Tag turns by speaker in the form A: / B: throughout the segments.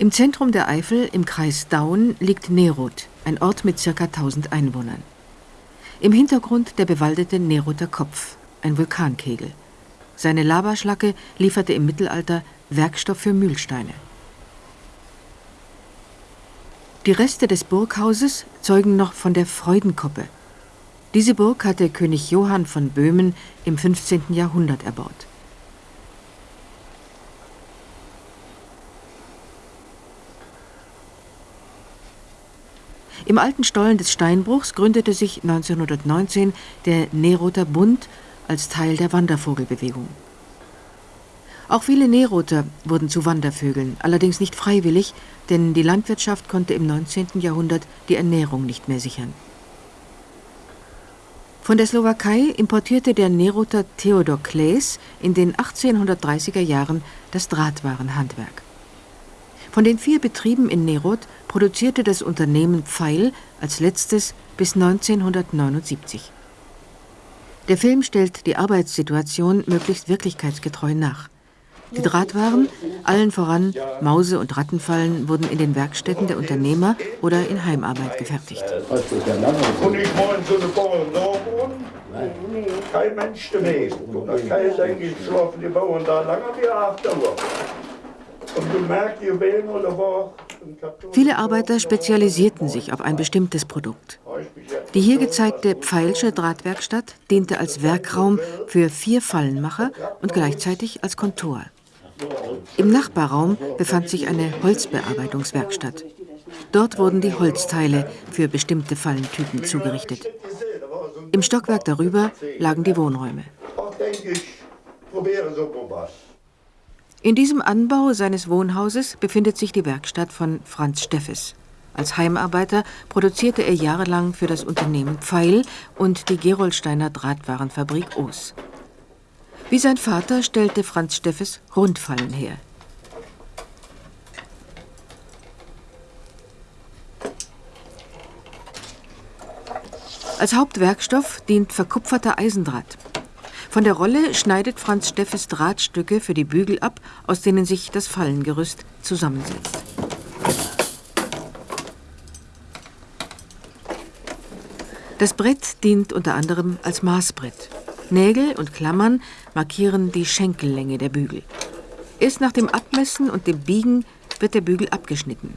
A: Im Zentrum der Eifel, im Kreis Daun, liegt Neroth, ein Ort mit ca. 1000 Einwohnern. Im Hintergrund der bewaldete Nerother Kopf, ein Vulkankegel. Seine Lavaschlacke lieferte im Mittelalter Werkstoff für Mühlsteine. Die Reste des Burghauses zeugen noch von der Freudenkoppe. Diese Burg hatte König Johann von Böhmen im 15. Jahrhundert erbaut. Im alten Stollen des Steinbruchs gründete sich 1919 der Nerother Bund als Teil der Wandervogelbewegung. Auch viele Nerother wurden zu Wandervögeln, allerdings nicht freiwillig, denn die Landwirtschaft konnte im 19. Jahrhundert die Ernährung nicht mehr sichern. Von der Slowakei importierte der Nerother Theodor Claes in den 1830er Jahren das Drahtwarenhandwerk. Von den vier Betrieben in Neroth produzierte das Unternehmen Pfeil als letztes bis 1979. Der Film stellt die Arbeitssituation möglichst wirklichkeitsgetreu nach. Die Drahtwaren, allen voran Mause- und Rattenfallen, wurden in den Werkstätten der Unternehmer oder in Heimarbeit gefertigt. Und kein Mensch demnächst. Und da kann ich eigentlich schlafen die Bauern da lange wie acht Uhr. Viele Arbeiter spezialisierten sich auf ein bestimmtes Produkt. Die hier gezeigte Pfeilsche Drahtwerkstatt diente als Werkraum für vier Fallenmacher und gleichzeitig als Kontor. Im Nachbarraum befand sich eine Holzbearbeitungswerkstatt. Dort wurden die Holzteile für bestimmte Fallentypen zugerichtet. Im Stockwerk darüber lagen die Wohnräume. In diesem Anbau seines Wohnhauses befindet sich die Werkstatt von Franz Steffes. Als Heimarbeiter produzierte er jahrelang für das Unternehmen Pfeil und die Gerolsteiner Drahtwarenfabrik Oos. Wie sein Vater stellte Franz Steffes Rundfallen her. Als Hauptwerkstoff dient verkupferter Eisendraht. Von der Rolle schneidet Franz Steffes Drahtstücke für die Bügel ab, aus denen sich das Fallengerüst zusammensetzt. Das Brett dient unter anderem als Maßbrett. Nägel und Klammern markieren die Schenkellänge der Bügel. Erst nach dem Abmessen und dem Biegen wird der Bügel abgeschnitten.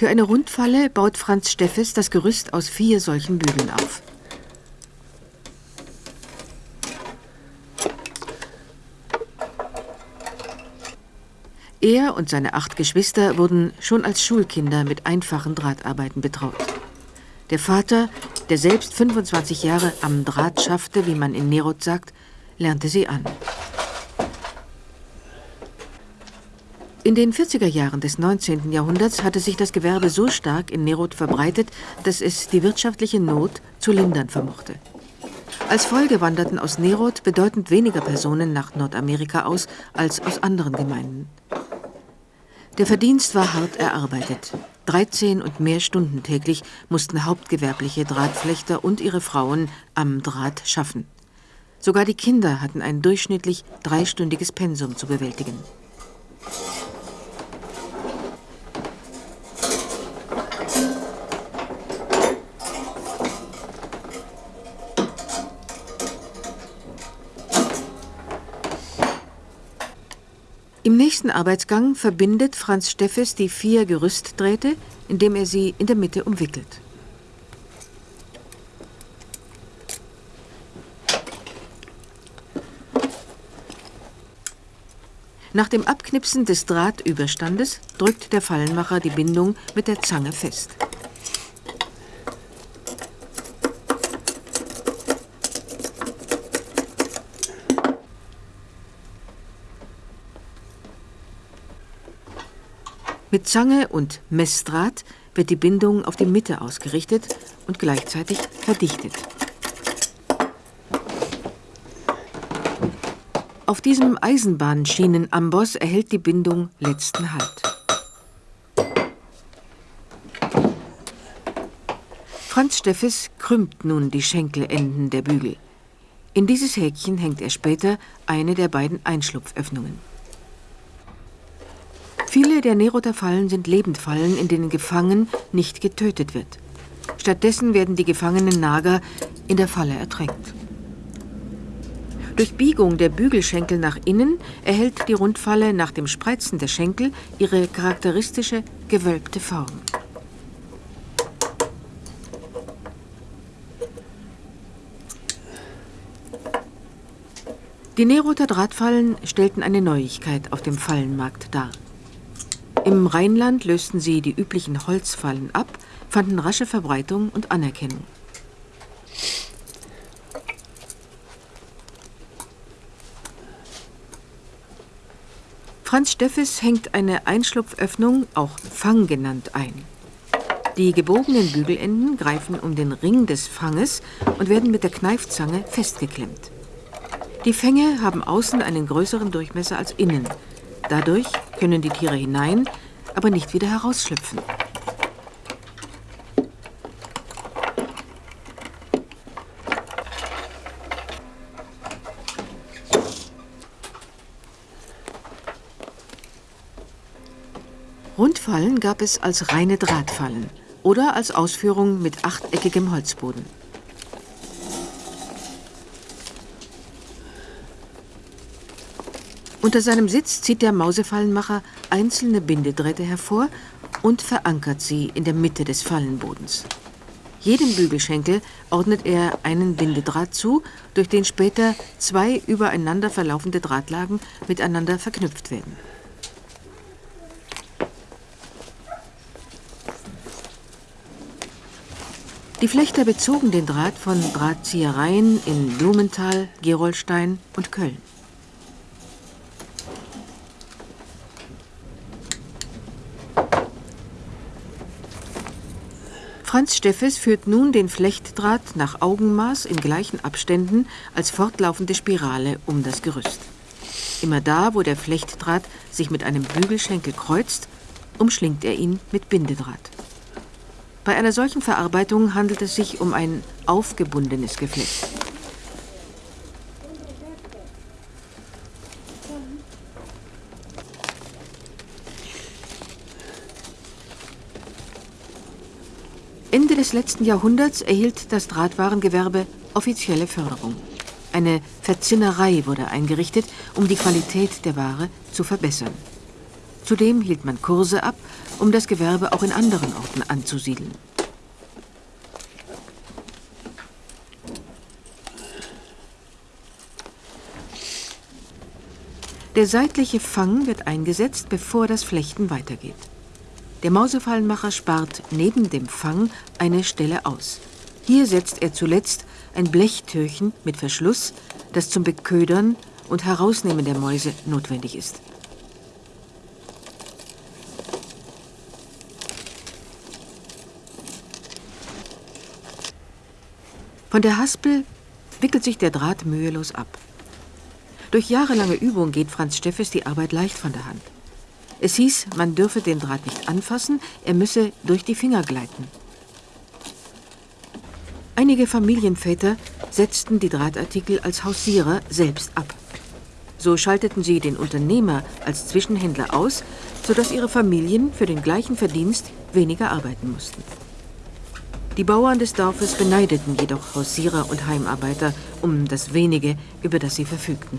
A: Für eine Rundfalle baut Franz Steffes das Gerüst aus vier solchen Bügeln auf. Er und seine acht Geschwister wurden schon als Schulkinder mit einfachen Drahtarbeiten betraut. Der Vater, der selbst 25 Jahre am Draht schaffte, wie man in Neroth sagt, lernte sie an. In den 40er Jahren des 19. Jahrhunderts hatte sich das Gewerbe so stark in Neroth verbreitet, dass es die wirtschaftliche Not zu lindern vermochte. Als Folge wanderten aus Neroth bedeutend weniger Personen nach Nordamerika aus als aus anderen Gemeinden. Der Verdienst war hart erarbeitet. 13 und mehr Stunden täglich mussten hauptgewerbliche Drahtflechter und ihre Frauen am Draht schaffen. Sogar die Kinder hatten ein durchschnittlich dreistündiges Pensum zu bewältigen. Im nächsten Arbeitsgang verbindet Franz Steffes die vier Gerüstdrähte, indem er sie in der Mitte umwickelt. Nach dem Abknipsen des Drahtüberstandes drückt der Fallenmacher die Bindung mit der Zange fest. Mit Zange und Messdraht wird die Bindung auf die Mitte ausgerichtet und gleichzeitig verdichtet. Auf diesem Eisenbahnschienenamboss erhält die Bindung letzten Halt. Franz Steffes krümmt nun die Schenkelenden der Bügel. In dieses Häkchen hängt er später eine der beiden Einschlupföffnungen. Viele der Neroter Fallen sind Lebendfallen, in denen gefangen nicht getötet wird. Stattdessen werden die gefangenen Nager in der Falle ertränkt. Durch Biegung der Bügelschenkel nach innen erhält die Rundfalle nach dem Spreizen der Schenkel ihre charakteristische gewölbte Form. Die Neroter Drahtfallen stellten eine Neuigkeit auf dem Fallenmarkt dar. Im Rheinland lösten sie die üblichen Holzfallen ab, fanden rasche Verbreitung und Anerkennung. Franz Steffes hängt eine Einschlupföffnung, auch Fang genannt, ein. Die gebogenen Bügelenden greifen um den Ring des Fanges und werden mit der Kneifzange festgeklemmt. Die Fänge haben außen einen größeren Durchmesser als innen. Dadurch können die Tiere hinein, aber nicht wieder herausschlüpfen. Rundfallen gab es als reine Drahtfallen oder als Ausführung mit achteckigem Holzboden. Unter seinem Sitz zieht der Mausefallenmacher einzelne Bindedrähte hervor und verankert sie in der Mitte des Fallenbodens. Jedem Bügelschenkel ordnet er einen Bindedraht zu, durch den später zwei übereinander verlaufende Drahtlagen miteinander verknüpft werden. Die Flechter bezogen den Draht von Drahtziehereien in Blumenthal, Gerolstein und Köln. Franz Steffes führt nun den Flechtdraht nach Augenmaß in gleichen Abständen als fortlaufende Spirale um das Gerüst. Immer da, wo der Flechtdraht sich mit einem Bügelschenkel kreuzt, umschlingt er ihn mit Bindedraht. Bei einer solchen Verarbeitung handelt es sich um ein aufgebundenes Geflecht. Ende des letzten Jahrhunderts erhielt das Drahtwarengewerbe offizielle Förderung. Eine Verzinnerei wurde eingerichtet, um die Qualität der Ware zu verbessern. Zudem hielt man Kurse ab, um das Gewerbe auch in anderen Orten anzusiedeln. Der seitliche Fang wird eingesetzt, bevor das Flechten weitergeht. Der Mausefallenmacher spart neben dem Fang eine Stelle aus. Hier setzt er zuletzt ein Blechtürchen mit Verschluss, das zum Beködern und Herausnehmen der Mäuse notwendig ist. Von der Haspel wickelt sich der Draht mühelos ab. Durch jahrelange Übung geht Franz Steffes die Arbeit leicht von der Hand. Es hieß, man dürfe den Draht nicht anfassen, er müsse durch die Finger gleiten. Einige Familienväter setzten die Drahtartikel als Hausierer selbst ab. So schalteten sie den Unternehmer als Zwischenhändler aus, sodass ihre Familien für den gleichen Verdienst weniger arbeiten mussten. Die Bauern des Dorfes beneideten jedoch Hausierer und Heimarbeiter um das wenige, über das sie verfügten.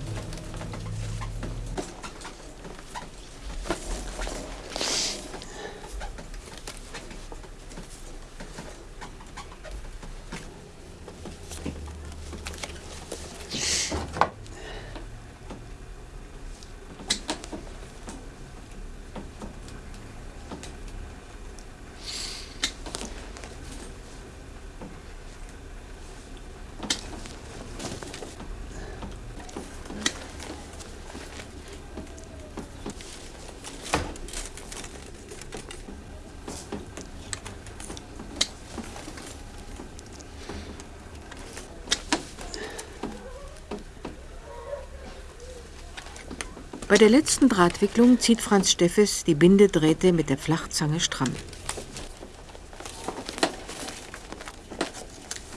A: Der letzten Drahtwicklung zieht Franz Steffes die Bindedrähte mit der Flachzange stramm.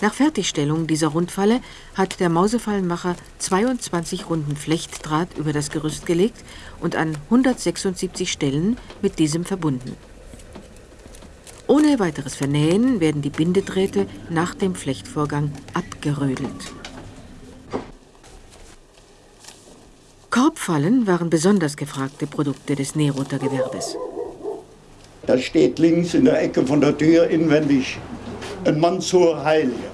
A: Nach Fertigstellung dieser Rundfalle hat der Mausefallenmacher 22 Runden Flechtdraht über das Gerüst gelegt und an 176 Stellen mit diesem verbunden. Ohne weiteres Vernähen werden die Bindedrähte nach dem Flechtvorgang abgerödelt. Korbfallen waren besonders gefragte Produkte des Neroter Gewerbes.
B: Da steht links in der Ecke von der Tür inwendig ein Mansur Heilige.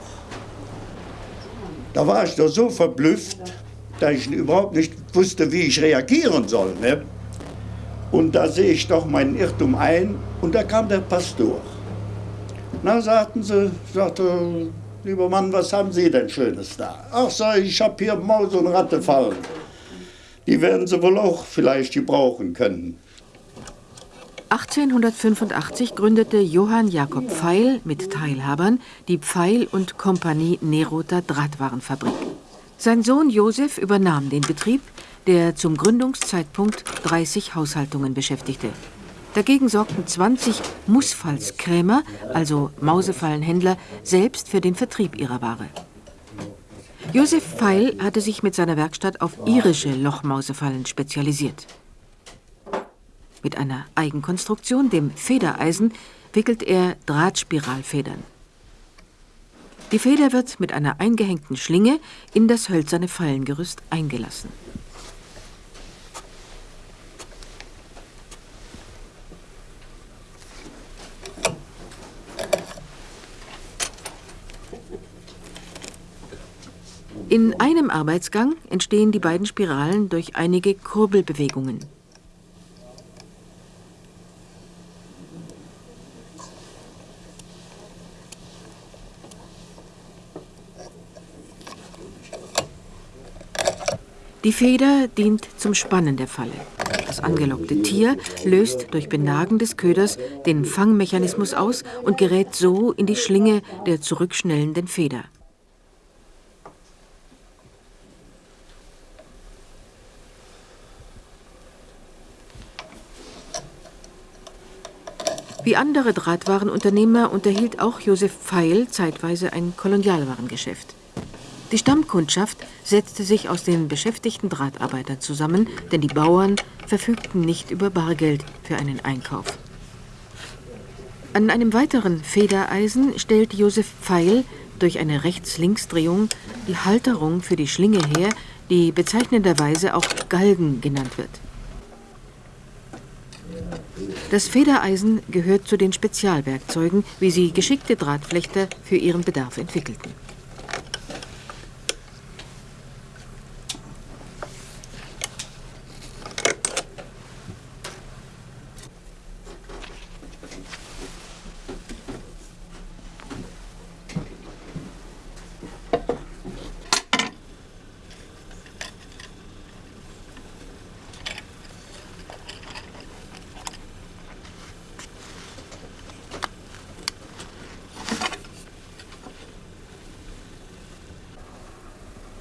B: Da war ich doch so verblüfft, dass ich überhaupt nicht wusste, wie ich reagieren soll. Ne? Und da sehe ich doch meinen Irrtum ein und da kam der Pastor. Na, sagten sie, sagte, lieber Mann, was haben Sie denn Schönes da? Ach, ich, ich habe hier Maus und Ratte fallen. Die werden Sie wohl auch vielleicht gebrauchen können.
A: 1885 gründete Johann Jakob Pfeil mit Teilhabern die Pfeil und Kompanie Neroter Drahtwarenfabrik. Sein Sohn Josef übernahm den Betrieb, der zum Gründungszeitpunkt 30 Haushaltungen beschäftigte. Dagegen sorgten 20 Mussfallskrämer, also Mausefallenhändler, selbst für den Vertrieb ihrer Ware. Josef Pfeil hatte sich mit seiner Werkstatt auf irische Lochmausefallen spezialisiert. Mit einer Eigenkonstruktion, dem Federeisen, wickelt er Drahtspiralfedern. Die Feder wird mit einer eingehängten Schlinge in das hölzerne Fallengerüst eingelassen. In einem Arbeitsgang entstehen die beiden Spiralen durch einige Kurbelbewegungen. Die Feder dient zum Spannen der Falle. Das angelockte Tier löst durch Benagen des Köders den Fangmechanismus aus und gerät so in die Schlinge der zurückschnellenden Feder. Wie andere Drahtwarenunternehmer unterhielt auch Josef Pfeil zeitweise ein Kolonialwarengeschäft. Die Stammkundschaft setzte sich aus den beschäftigten Drahtarbeitern zusammen, denn die Bauern verfügten nicht über Bargeld für einen Einkauf. An einem weiteren Federeisen stellt Josef Pfeil durch eine Rechts-Links-Drehung die Halterung für die Schlinge her, die bezeichnenderweise auch Galgen genannt wird. Das Federeisen gehört zu den Spezialwerkzeugen, wie sie geschickte Drahtflechter für ihren Bedarf entwickelten.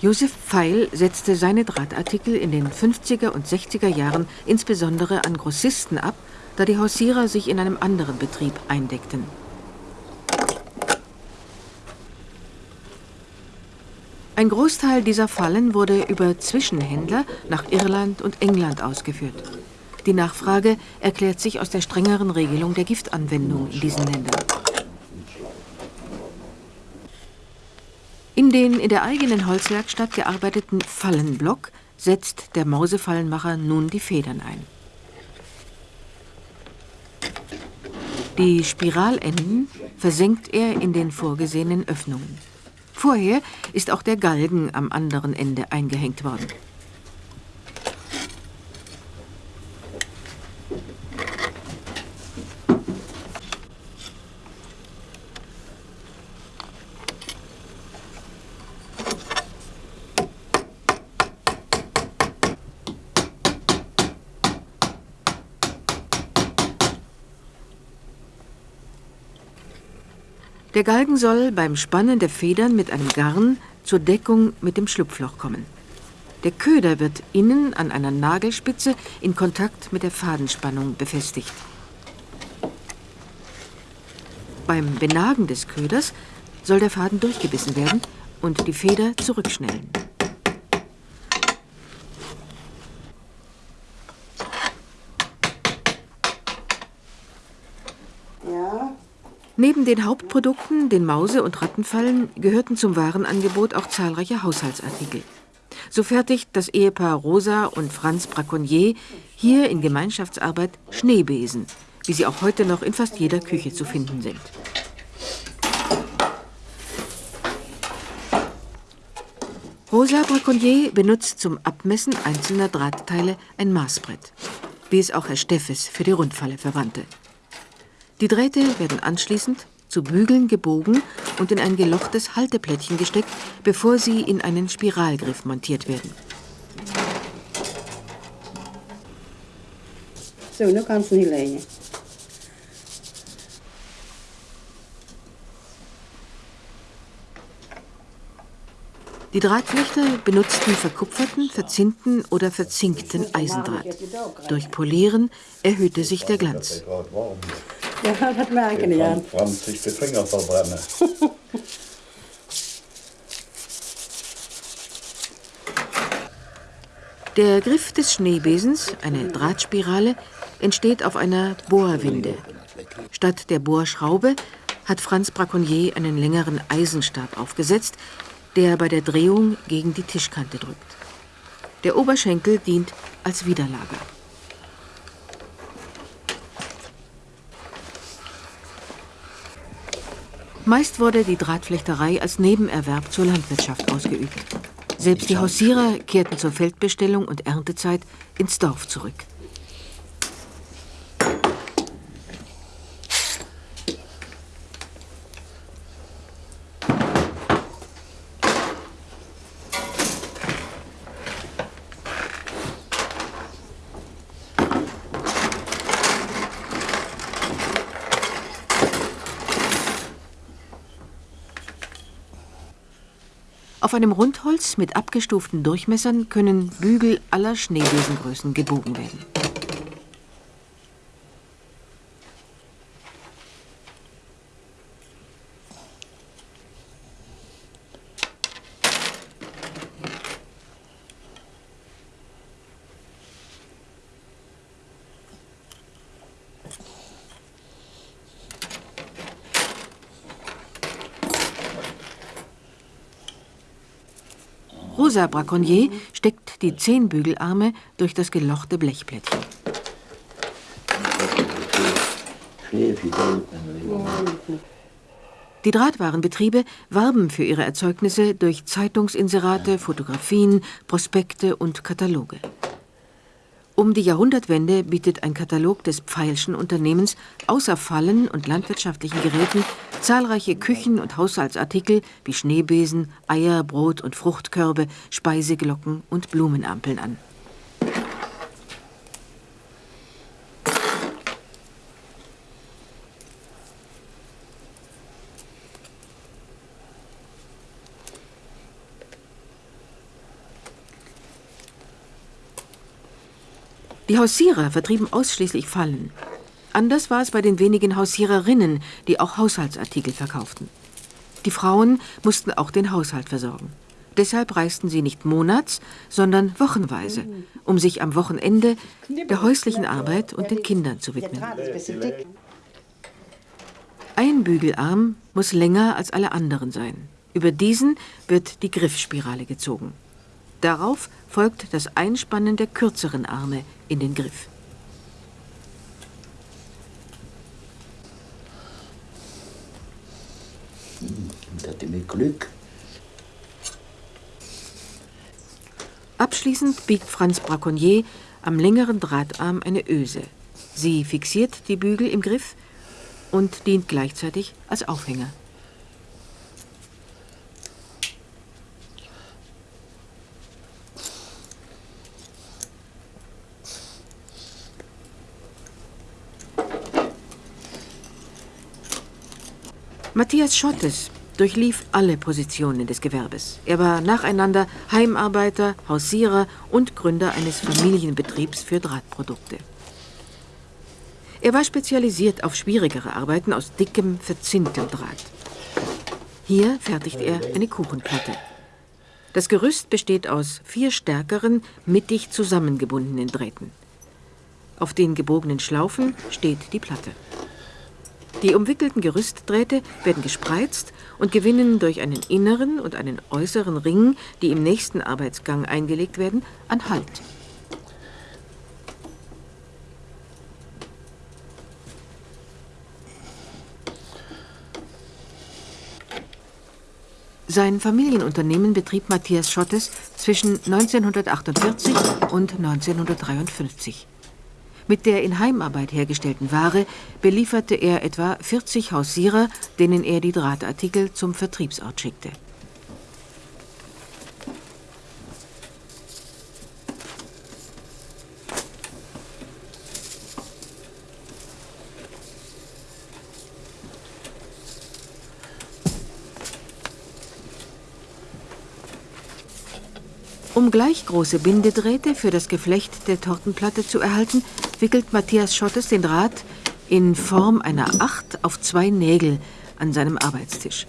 A: Josef Pfeil setzte seine Drahtartikel in den 50er und 60er Jahren insbesondere an Grossisten ab, da die Hausierer sich in einem anderen Betrieb eindeckten. Ein Großteil dieser Fallen wurde über Zwischenhändler nach Irland und England ausgeführt. Die Nachfrage erklärt sich aus der strengeren Regelung der Giftanwendung in diesen Ländern. In der eigenen Holzwerkstatt gearbeiteten Fallenblock setzt der Mausefallenmacher nun die Federn ein. Die Spiralenden versenkt er in den vorgesehenen Öffnungen. Vorher ist auch der Galgen am anderen Ende eingehängt worden. Der Galgen soll beim Spannen der Federn mit einem Garn zur Deckung mit dem Schlupfloch kommen. Der Köder wird innen an einer Nagelspitze in Kontakt mit der Fadenspannung befestigt. Beim Benagen des Köders soll der Faden durchgebissen werden und die Feder zurückschnellen. Neben den Hauptprodukten, den Mause- und Rattenfallen, gehörten zum Warenangebot auch zahlreiche Haushaltsartikel. So fertigt das Ehepaar Rosa und Franz Braconnier hier in Gemeinschaftsarbeit Schneebesen, wie sie auch heute noch in fast jeder Küche zu finden sind. Rosa Braconnier benutzt zum Abmessen einzelner Drahtteile ein Maßbrett, wie es auch Herr Steffes für die Rundfalle verwandte. Die Drähte werden anschließend zu Bügeln gebogen und in ein gelochtes Halteplättchen gesteckt, bevor sie in einen Spiralgriff montiert werden.
C: So, nu kannst du hinlegen.
A: Die Drahtflechter benutzten verkupferten, verzinnten oder verzinkten Eisendraht. Durch Polieren erhöhte sich der Glanz.
C: Ja, das merken ich an.
B: Franz sich die Finger verbrennen.
A: Der Griff des Schneebesens, eine Drahtspirale, entsteht auf einer Bohrwinde. Statt der Bohrschraube hat Franz Braconnier einen längeren Eisenstab aufgesetzt, der bei der Drehung gegen die Tischkante drückt. Der Oberschenkel dient als Widerlager. Meist wurde die Drahtflechterei als Nebenerwerb zur Landwirtschaft ausgeübt. Selbst die Hausierer kehrten zur Feldbestellung und Erntezeit ins Dorf zurück. Einem Rundholz mit abgestuften Durchmessern können Bügel aller Schneebesengrößen gebogen werden. Rosa Braconnier steckt die zehn Bügelarme durch das gelochte Blechplättchen. Die Drahtwarenbetriebe warben für ihre Erzeugnisse durch Zeitungsinserate, Fotografien, Prospekte und Kataloge. Um die Jahrhundertwende bietet ein Katalog des Pfeilschen Unternehmens außer Fallen und landwirtschaftlichen Geräten zahlreiche Küchen- und Haushaltsartikel wie Schneebesen, Eier, Brot- und Fruchtkörbe, Speiseglocken und Blumenampeln an. Die Hausierer vertrieben ausschließlich Fallen. Anders war es bei den wenigen Hausiererinnen, die auch Haushaltsartikel verkauften. Die Frauen mussten auch den Haushalt versorgen. Deshalb reisten sie nicht monats, sondern wochenweise, um sich am Wochenende der häuslichen Arbeit und den Kindern zu widmen. Ein Bügelarm muss länger als alle anderen sein. Über diesen wird die Griffspirale gezogen. Darauf folgt das Einspannen der kürzeren Arme in den Griff.
D: Und hatte mit Glück.
A: Abschließend biegt Franz Braconnier am längeren Drahtarm eine Öse. Sie fixiert die Bügel im Griff und dient gleichzeitig als Aufhänger. Matthias Schottes, durchlief alle Positionen des Gewerbes. Er war nacheinander Heimarbeiter, Hausierer und Gründer eines Familienbetriebs für Drahtprodukte. Er war spezialisiert auf schwierigere Arbeiten aus dickem, verzinntem Draht. Hier fertigt er eine Kuchenplatte. Das Gerüst besteht aus vier stärkeren, mittig zusammengebundenen Drähten. Auf den gebogenen Schlaufen steht die Platte. Die umwickelten Gerüstdrähte werden gespreizt und gewinnen durch einen inneren und einen äußeren Ring, die im nächsten Arbeitsgang eingelegt werden, an Halt. Sein Familienunternehmen betrieb Matthias Schottes zwischen 1948 und 1953. Mit der in Heimarbeit hergestellten Ware belieferte er etwa 40 Hausierer, denen er die Drahtartikel zum Vertriebsort schickte. Um gleich große Bindedrähte für das Geflecht der Tortenplatte zu erhalten, wickelt Matthias Schottes den Draht in Form einer Acht auf zwei Nägel an seinem Arbeitstisch.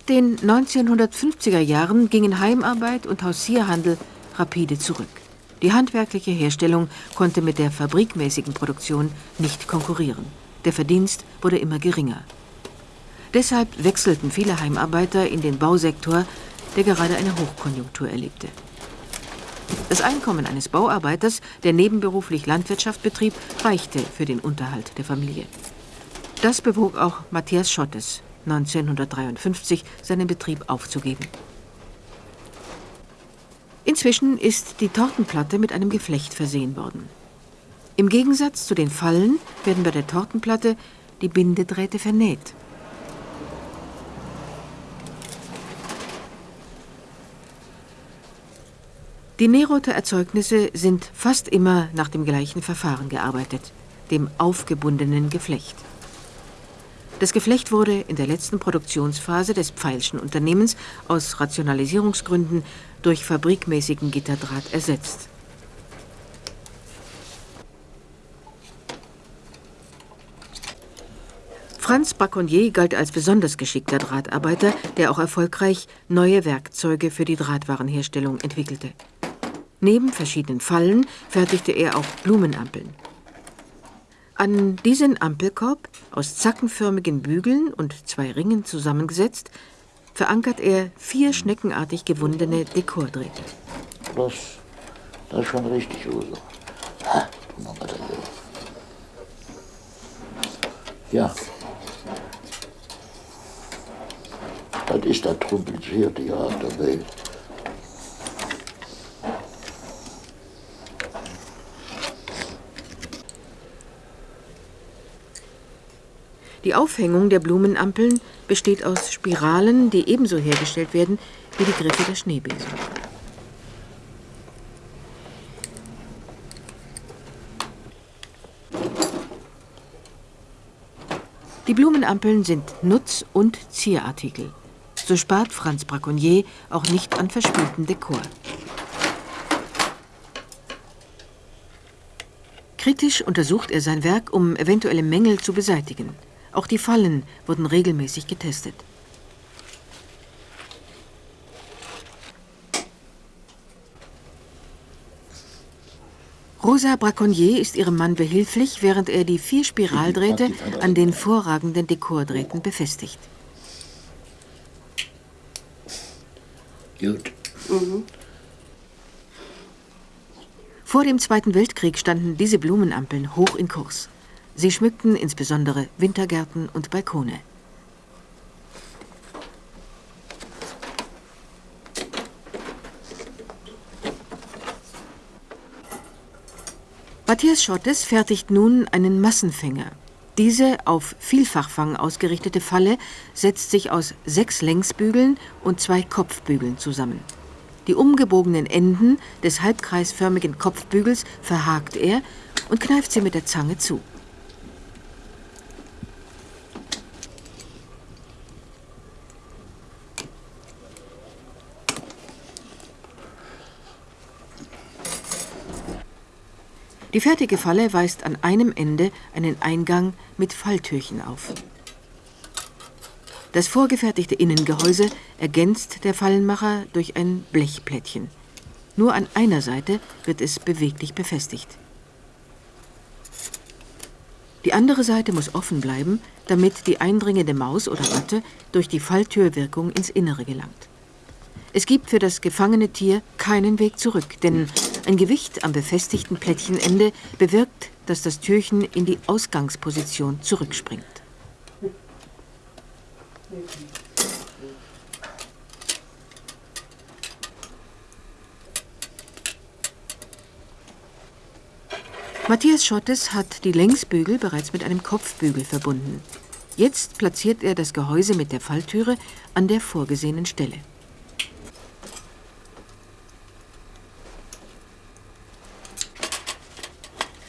A: Den 1950er Jahren gingen Heimarbeit und Hausierhandel rapide zurück. Die handwerkliche Herstellung konnte mit der fabrikmäßigen Produktion nicht konkurrieren. Der Verdienst wurde immer geringer. Deshalb wechselten viele Heimarbeiter in den Bausektor, der gerade eine Hochkonjunktur erlebte. Das Einkommen eines Bauarbeiters, der nebenberuflich Landwirtschaft betrieb, reichte für den Unterhalt der Familie. Das bewog auch Matthias Schottes, 1953 seinen Betrieb aufzugeben. Inzwischen ist die Tortenplatte mit einem Geflecht versehen worden. Im Gegensatz zu den Fallen werden bei der Tortenplatte die Bindedrähte vernäht. Die Nähroter Erzeugnisse sind fast immer nach dem gleichen Verfahren gearbeitet, dem aufgebundenen Geflecht. Das Geflecht wurde in der letzten Produktionsphase des Pfeilschen Unternehmens aus Rationalisierungsgründen durch fabrikmäßigen Gitterdraht ersetzt. Franz Braconnier galt als besonders geschickter Drahtarbeiter, der auch erfolgreich neue Werkzeuge für die Drahtwarenherstellung entwickelte. Neben verschiedenen Fallen fertigte er auch Blumenampeln. An diesen Ampelkorb, aus zackenförmigen Bügeln und zwei Ringen zusammengesetzt, verankert er vier schneckenartig gewundene Dekordrähte.
D: Das, das ist schon richtig, Uso. Ja. Das ist das komplizierte Jahr der Welt.
A: Die Aufhängung der Blumenampeln besteht aus Spiralen, die ebenso hergestellt werden wie die Griffe der Schneebesen. Die Blumenampeln sind Nutz- und Zierartikel. So spart Franz Braconnier auch nicht an verspieltem Dekor. Kritisch untersucht er sein Werk, um eventuelle Mängel zu beseitigen. Auch die Fallen wurden regelmäßig getestet. Rosa Braconnier ist ihrem Mann behilflich, während er die vier Spiraldrähte an den vorragenden Dekordrähten befestigt.
D: Gut.
C: Mhm.
A: Vor dem Zweiten Weltkrieg standen diese Blumenampeln hoch in Kurs. Sie schmückten insbesondere Wintergärten und Balkone. Matthias Schottes fertigt nun einen Massenfänger. Diese auf Vielfachfang ausgerichtete Falle setzt sich aus sechs Längsbügeln und zwei Kopfbügeln zusammen. Die umgebogenen Enden des halbkreisförmigen Kopfbügels verhakt er und kneift sie mit der Zange zu. Die fertige Falle weist an einem Ende einen Eingang mit Falltürchen auf. Das vorgefertigte Innengehäuse ergänzt der Fallenmacher durch ein Blechplättchen. Nur an einer Seite wird es beweglich befestigt. Die andere Seite muss offen bleiben, damit die eindringende Maus oder Ratte durch die Falltürwirkung ins Innere gelangt. Es gibt für das gefangene Tier keinen Weg zurück, denn ein Gewicht am befestigten Plättchenende bewirkt, dass das Türchen in die Ausgangsposition zurückspringt. Matthias Schottes hat die Längsbügel bereits mit einem Kopfbügel verbunden. Jetzt platziert er das Gehäuse mit der Falltüre an der vorgesehenen Stelle.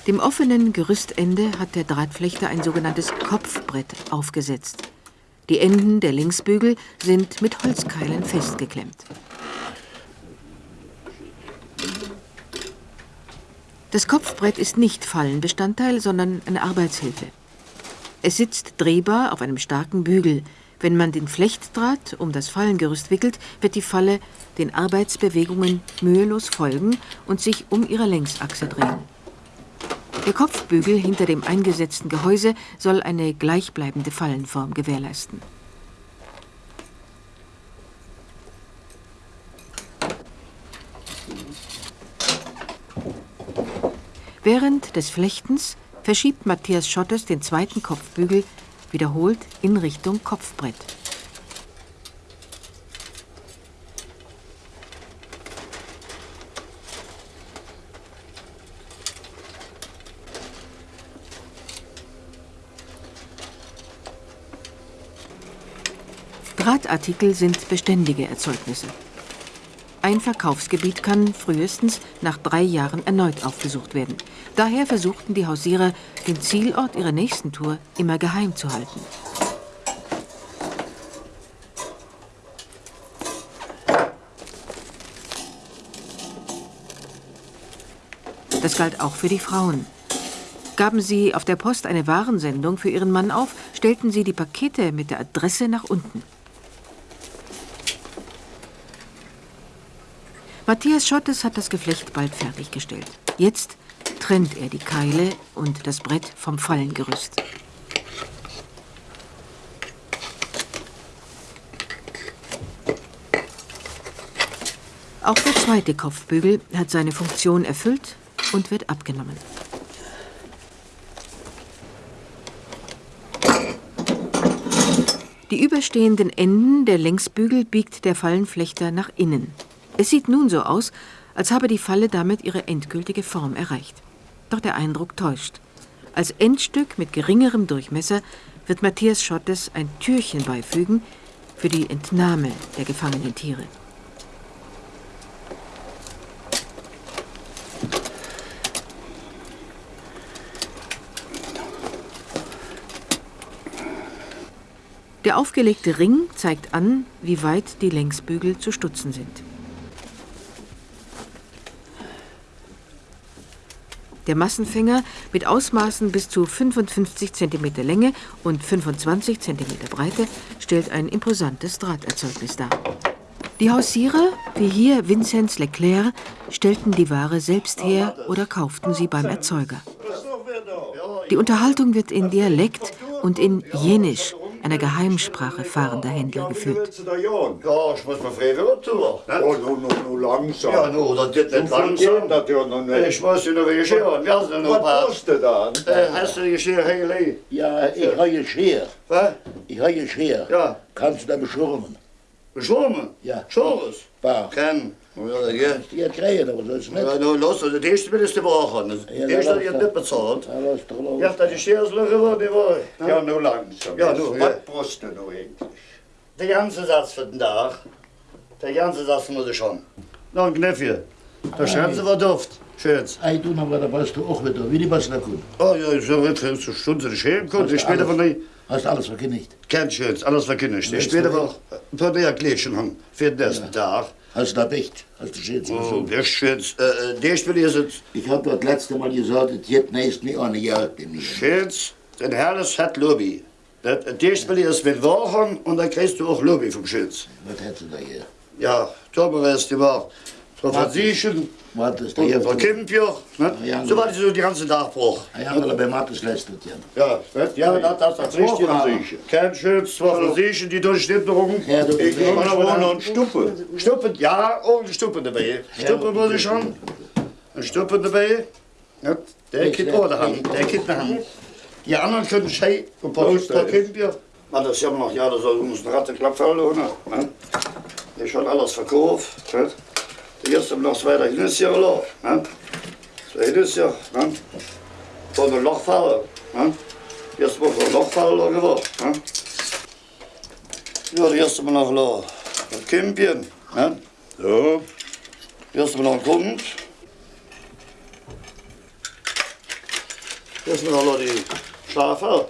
A: Dem offenen Gerüstende hat der Drahtflechter ein sogenanntes Kopfbrett aufgesetzt. Die Enden der Längsbügel sind mit Holzkeilen festgeklemmt. Das Kopfbrett ist nicht Fallenbestandteil, sondern eine Arbeitshilfe. Es sitzt drehbar auf einem starken Bügel. Wenn man den Flechtdraht um das Fallengerüst wickelt, wird die Falle den Arbeitsbewegungen mühelos folgen und sich um ihre Längsachse drehen. Der Kopfbügel hinter dem eingesetzten Gehäuse soll eine gleichbleibende Fallenform gewährleisten. Während des Flechtens verschiebt Matthias Schottes den zweiten Kopfbügel wiederholt in Richtung Kopfbrett. Drahtartikel sind beständige Erzeugnisse. Ein Verkaufsgebiet kann frühestens nach drei Jahren erneut aufgesucht werden. Daher versuchten die Hausierer, den Zielort ihrer nächsten Tour immer geheim zu halten. Das galt auch für die Frauen. Gaben sie auf der Post eine Warensendung für ihren Mann auf, stellten sie die Pakete mit der Adresse nach unten. Matthias Schottes hat das Geflecht bald fertiggestellt. Jetzt trennt er die Keile und das Brett vom Fallengerüst. Auch der zweite Kopfbügel hat seine Funktion erfüllt und wird abgenommen. Die überstehenden Enden der Längsbügel biegt der Fallenflechter nach innen. Es sieht nun so aus, als habe die Falle damit ihre endgültige Form erreicht. Doch der Eindruck täuscht. Als Endstück mit geringerem Durchmesser wird Matthias Schottes ein Türchen beifügen für die Entnahme der gefangenen Tiere. Der aufgelegte Ring zeigt an, wie weit die Längsbügel zu stutzen sind. Der Massenfänger mit Ausmaßen bis zu 55 cm Länge und 25 cm Breite stellt ein imposantes Drahterzeugnis dar. Die Hausierer, wie hier Vinzenz Leclerc, stellten die Ware selbst her oder kauften sie beim Erzeuger. Die Unterhaltung wird in Dialekt und in Jenisch, einer Geheimsprache fahrender Händler geführt.
E: Ja, ich
D: habe Geschirr.
E: Was?
D: Ich habe Geschirr.
E: Ja.
D: Kannst du da beschwimmen?
E: Beschwommen?
D: Ja.
E: Schores?
D: War.
E: Kennen. Ja, ja.
D: Die hat gekriegt, aber ist es nicht.
E: Ja, nou, los, also, die erste will ich die Woche.
D: Ja,
E: Die erste
D: lass
E: hat
D: doch.
E: nicht bezahlt.
D: Ja, lass doch los.
E: Ja, dat is eerst rüber, die war.
B: Ja, nur langsam.
E: Ja, nur,
B: Was
E: ja.
B: brauchst du noch eigentlich?
E: Der ganze Satz für den Tag. Der ganze Satz muss ich schon. Noch ein Knäffchen. Da schreiben sie was Duft. Schön's.
D: Ei, du noch, da warst du auch wieder, wie die Basler gut.
E: Oh ja, ich habe jetzt eine Stunde nicht hingekommen. Ich später von der.
D: Hast alles verkündigt.
E: Kein Schön's, alles verkündigt. Ich
D: du,
E: war ein paar mehr Gläschen haben für den nächsten Tag.
D: Hast du da echt? Hast du schön
E: Oh,
D: so.
E: der Schön's. Äh, äh, der Spiel ist jetzt.
D: Ich hab das letzte Mal gesagt, es geht nächst nicht eine Jahr bei mir.
E: Schön's. Ein herrliches Fett Lobby. Das- Der Spiel ist mit Wochen und dann kriegst du auch Lobby vom Schön's.
D: Was hättest du da hier?
E: Ja, Thomas ist die war. Von
D: du
E: Und
D: hier?
E: von Kimpjoch. Ne? So war die so die ganze Tag Bruch.
D: Ich habe bei Mattes leistet, ja.
E: Ja, ja, das, das, das richtig.
B: Französisch.
E: Kein Schütz, zwei Französischen, die durchschnitterung.
B: Ich habe aber noch einen Stuppe.
E: Stuppen, ja, auch eine Stuppe dabei. Stuppe muss ich schon. Eine Stuppe dabei. Der geht ohne Hand, der geht eine Hand. Die anderen können schei und ein paar. Kimpjoch. Man, das ist ja noch, ja, das uns ein Rattenklapp verloren. Ne? Ich schon alles verkauft. Der erste noch zwei, der ist ja gelaufen. Ne? Zwei ist ja. Ne? Von ein Loch fallen. Ne? Jetzt muss ein Loch fallen geworden. Ne? Ja, der erste Mal noch gelaufen. Ein Kimpchen. Ne?
B: So,
E: Erst mal noch kommt. Erst mal noch die Schafe.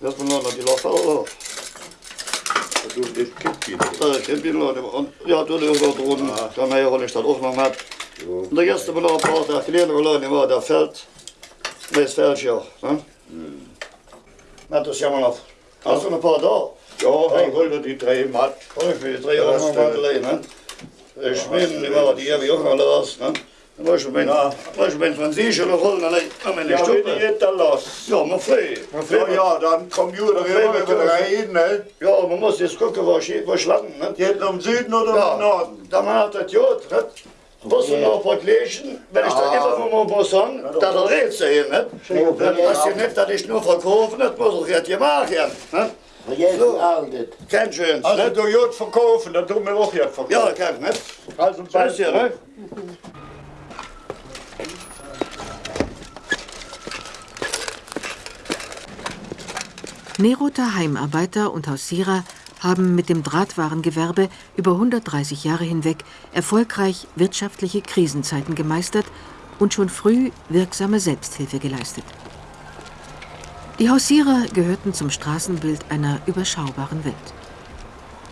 E: Erst mal noch die Locher.
B: du das Kippchen.
E: Da kennt ihr noch. Und ja, du hast auch drunten. Kann man ja auch nicht, das auch noch hat. Und der erste Mal noch ein paar der kleinere Leute war, der fällt. Das fällt ja. Ne? Na, das ist ja mal noch. Hast du noch ein paar da?
B: Ja, ich wollte die drei matt.
E: Oh, ich will die drei Ne? Noch los, ne? Da war ich mein,
B: Ja. wenn ich jetzt da los.
E: Ja, man frei. Man frei.
B: Ja, ja, dann Computer rüber mit rein, ne?
E: Ja, man muss jetzt gucken, wo ich, wo ich landen, ne?
B: Geht im Süden oder im
E: Ja,
B: Norden?
E: da man hat das gut, ne? Muss man noch ein Gläschen, wenn ich da immer von mir muss sagen, da der Rätsel sehen, ne? Dann hast du nicht, dass ich nur verkaufen, das muss ich jetzt gemacht werden, ne? So. Kein schönes,
B: Also
E: ne?
B: du gut verkaufen, dann tun wir auch jetzt verkaufen.
E: Ja, kein, ne?
B: also
E: du, ne?
A: Neroter Heimarbeiter und Hausierer haben mit dem Drahtwarengewerbe über 130 Jahre hinweg erfolgreich wirtschaftliche Krisenzeiten gemeistert und schon früh wirksame Selbsthilfe geleistet. Die Hausierer gehörten zum Straßenbild einer überschaubaren Welt.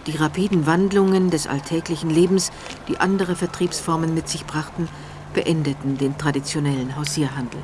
A: Die rapiden Wandlungen des alltäglichen Lebens, die andere Vertriebsformen mit sich brachten, beendeten den traditionellen Hausierhandel.